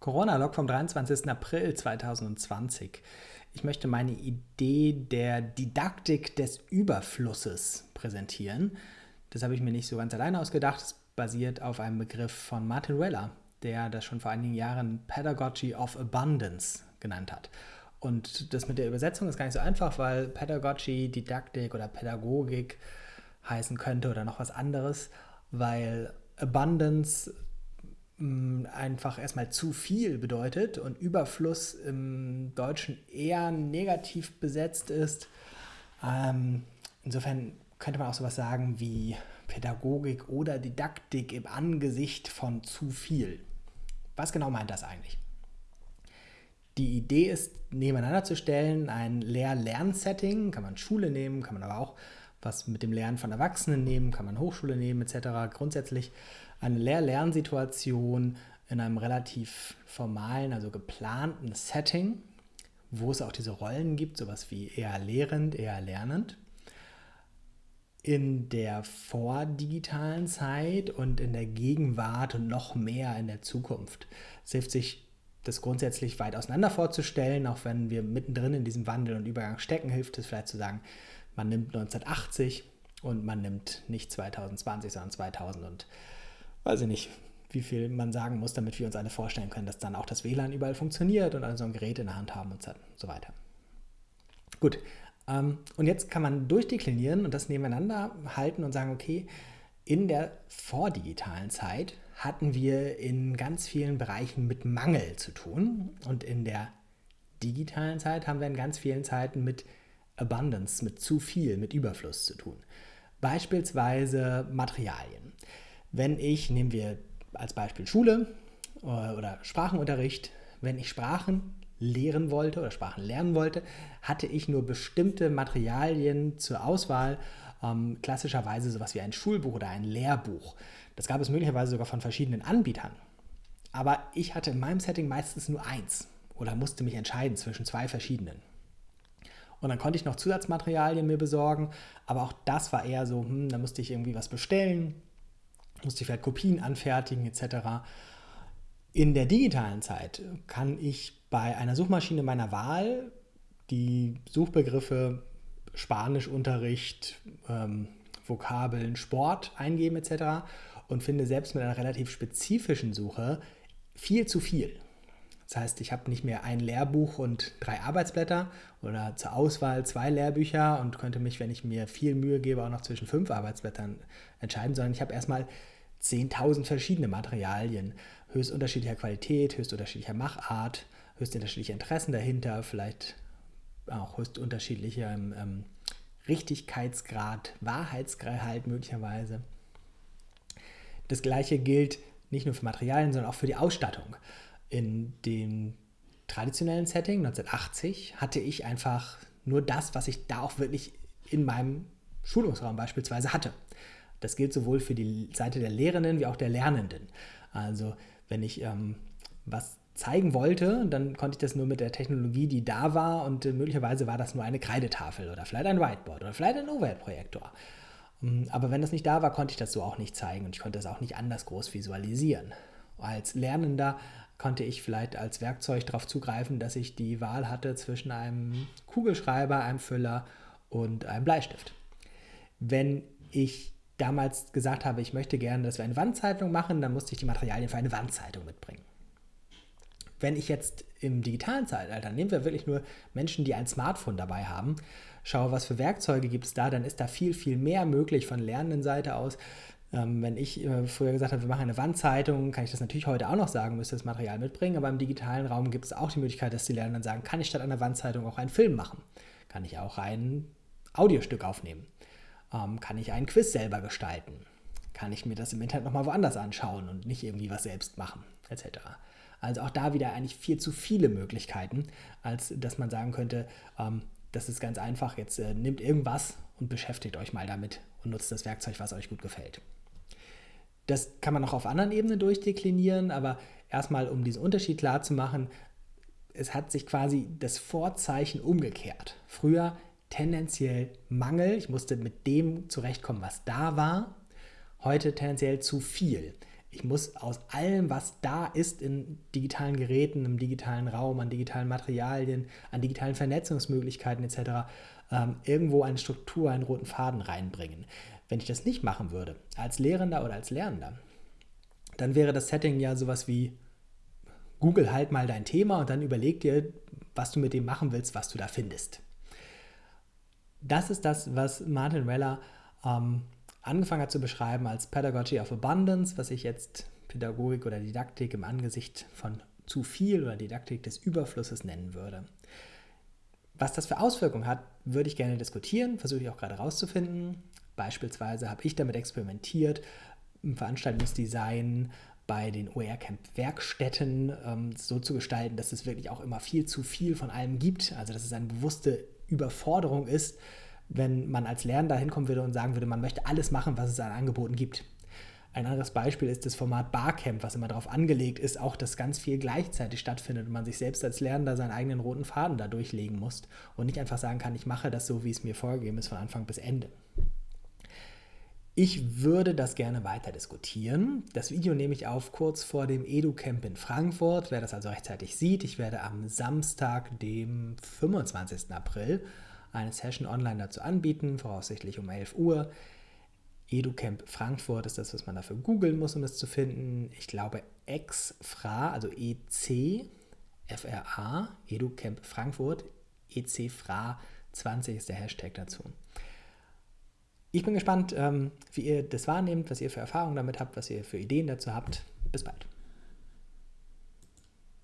Corona-Log vom 23. April 2020. Ich möchte meine Idee der Didaktik des Überflusses präsentieren. Das habe ich mir nicht so ganz alleine ausgedacht. Es basiert auf einem Begriff von Martin Weller, der das schon vor einigen Jahren Pedagogy of Abundance genannt hat. Und das mit der Übersetzung ist gar nicht so einfach, weil Pedagogy, Didaktik oder Pädagogik heißen könnte oder noch was anderes, weil Abundance einfach erstmal zu viel bedeutet und Überfluss im Deutschen eher negativ besetzt ist. Ähm, insofern könnte man auch sowas sagen wie Pädagogik oder Didaktik im Angesicht von zu viel. Was genau meint das eigentlich? Die Idee ist, nebeneinander zu stellen, ein Lehr-Lern-Setting, kann man Schule nehmen, kann man aber auch was mit dem Lernen von Erwachsenen nehmen, kann man Hochschule nehmen etc. Grundsätzlich eine Lehr-Lernsituation in einem relativ formalen, also geplanten Setting, wo es auch diese Rollen gibt, sowas wie eher lehrend, eher lernend. In der vordigitalen Zeit und in der Gegenwart und noch mehr in der Zukunft. Es hilft sich, das grundsätzlich weit auseinander vorzustellen, auch wenn wir mittendrin in diesem Wandel und Übergang stecken, hilft es vielleicht zu sagen, man nimmt 1980 und man nimmt nicht 2020, sondern 2000 und weiß ich nicht, wie viel man sagen muss, damit wir uns alle vorstellen können, dass dann auch das WLAN überall funktioniert und also ein Gerät in der Hand haben und so weiter. Gut, ähm, und jetzt kann man durchdeklinieren und das nebeneinander halten und sagen, okay, in der vordigitalen Zeit hatten wir in ganz vielen Bereichen mit Mangel zu tun und in der digitalen Zeit haben wir in ganz vielen Zeiten mit Abundance, mit zu viel, mit Überfluss zu tun. Beispielsweise Materialien. Wenn ich, nehmen wir als Beispiel Schule äh, oder Sprachenunterricht, wenn ich Sprachen lehren wollte oder Sprachen lernen wollte, hatte ich nur bestimmte Materialien zur Auswahl, ähm, klassischerweise sowas wie ein Schulbuch oder ein Lehrbuch. Das gab es möglicherweise sogar von verschiedenen Anbietern. Aber ich hatte in meinem Setting meistens nur eins oder musste mich entscheiden zwischen zwei verschiedenen. Und dann konnte ich noch Zusatzmaterialien mir besorgen, aber auch das war eher so, hm, da musste ich irgendwie was bestellen, musste ich vielleicht Kopien anfertigen etc. In der digitalen Zeit kann ich bei einer Suchmaschine meiner Wahl die Suchbegriffe Spanischunterricht, ähm, Vokabeln, Sport eingeben etc. und finde selbst mit einer relativ spezifischen Suche viel zu viel. Das heißt, ich habe nicht mehr ein Lehrbuch und drei Arbeitsblätter oder zur Auswahl zwei Lehrbücher und könnte mich, wenn ich mir viel Mühe gebe, auch noch zwischen fünf Arbeitsblättern entscheiden, sondern ich habe erstmal 10.000 verschiedene Materialien, höchst unterschiedlicher Qualität, höchst unterschiedlicher Machart, höchst unterschiedliche Interessen dahinter, vielleicht auch höchst unterschiedlicher ähm, Richtigkeitsgrad, Wahrheitsgehalt möglicherweise. Das gleiche gilt nicht nur für Materialien, sondern auch für die Ausstattung. In dem traditionellen Setting 1980 hatte ich einfach nur das, was ich da auch wirklich in meinem Schulungsraum beispielsweise hatte. Das gilt sowohl für die Seite der Lehrenden wie auch der Lernenden. Also wenn ich ähm, was zeigen wollte, dann konnte ich das nur mit der Technologie, die da war und äh, möglicherweise war das nur eine Kreidetafel oder vielleicht ein Whiteboard oder vielleicht ein Overhead-Projektor. Ähm, aber wenn das nicht da war, konnte ich das so auch nicht zeigen und ich konnte es auch nicht anders groß visualisieren. Als Lernender konnte ich vielleicht als Werkzeug darauf zugreifen, dass ich die Wahl hatte zwischen einem Kugelschreiber, einem Füller und einem Bleistift. Wenn ich damals gesagt habe, ich möchte gerne, dass wir eine Wandzeitung machen, dann musste ich die Materialien für eine Wandzeitung mitbringen. Wenn ich jetzt im digitalen Zeitalter, nehmen wir wirklich nur Menschen, die ein Smartphone dabei haben, schaue, was für Werkzeuge gibt es da, dann ist da viel, viel mehr möglich von lernenden Seite aus. Ähm, wenn ich äh, früher gesagt habe, wir machen eine Wandzeitung, kann ich das natürlich heute auch noch sagen, müsste das Material mitbringen, aber im digitalen Raum gibt es auch die Möglichkeit, dass die Lernenden sagen, kann ich statt einer Wandzeitung auch einen Film machen? Kann ich auch ein Audiostück aufnehmen? Ähm, kann ich einen Quiz selber gestalten? Kann ich mir das im Internet nochmal woanders anschauen und nicht irgendwie was selbst machen, etc. Also auch da wieder eigentlich viel zu viele Möglichkeiten, als dass man sagen könnte, ähm, das ist ganz einfach, jetzt äh, nehmt irgendwas und beschäftigt euch mal damit und nutzt das Werkzeug, was euch gut gefällt. Das kann man auch auf anderen Ebenen durchdeklinieren, aber erstmal, um diesen Unterschied klar zu machen, es hat sich quasi das Vorzeichen umgekehrt. Früher tendenziell Mangel, ich musste mit dem zurechtkommen, was da war. Heute tendenziell zu viel. Ich muss aus allem, was da ist in digitalen Geräten, im digitalen Raum, an digitalen Materialien, an digitalen Vernetzungsmöglichkeiten etc., ähm, irgendwo eine Struktur, einen roten Faden reinbringen. Wenn ich das nicht machen würde, als Lehrender oder als Lernender, dann wäre das Setting ja sowas wie Google halt mal dein Thema und dann überleg dir, was du mit dem machen willst, was du da findest. Das ist das, was Martin Weller ähm, angefangen hat zu beschreiben als Pedagogy of Abundance, was ich jetzt Pädagogik oder Didaktik im Angesicht von zu viel oder Didaktik des Überflusses nennen würde. Was das für Auswirkungen hat, würde ich gerne diskutieren, versuche ich auch gerade herauszufinden. Beispielsweise habe ich damit experimentiert, im Veranstaltungsdesign bei den OER-Camp-Werkstätten ähm, so zu gestalten, dass es wirklich auch immer viel zu viel von allem gibt, also dass es eine bewusste Überforderung ist, wenn man als Lernender hinkommen würde und sagen würde, man möchte alles machen, was es an Angeboten gibt. Ein anderes Beispiel ist das Format Barcamp, was immer darauf angelegt ist, auch dass ganz viel gleichzeitig stattfindet und man sich selbst als Lernender seinen eigenen roten Faden da durchlegen muss und nicht einfach sagen kann, ich mache das so, wie es mir vorgegeben ist, von Anfang bis Ende. Ich würde das gerne weiter diskutieren. Das Video nehme ich auf kurz vor dem EduCamp in Frankfurt. Wer das also rechtzeitig sieht, ich werde am Samstag, dem 25. April, eine Session online dazu anbieten, voraussichtlich um 11 Uhr. EduCamp Frankfurt ist das, was man dafür googeln muss, um es zu finden. Ich glaube, EXFRA, also E-C-F-R-A, EduCamp Frankfurt, ECFRA 20 ist der Hashtag dazu. Ich bin gespannt, ähm, wie ihr das wahrnehmt, was ihr für Erfahrungen damit habt, was ihr für Ideen dazu habt. Bis bald.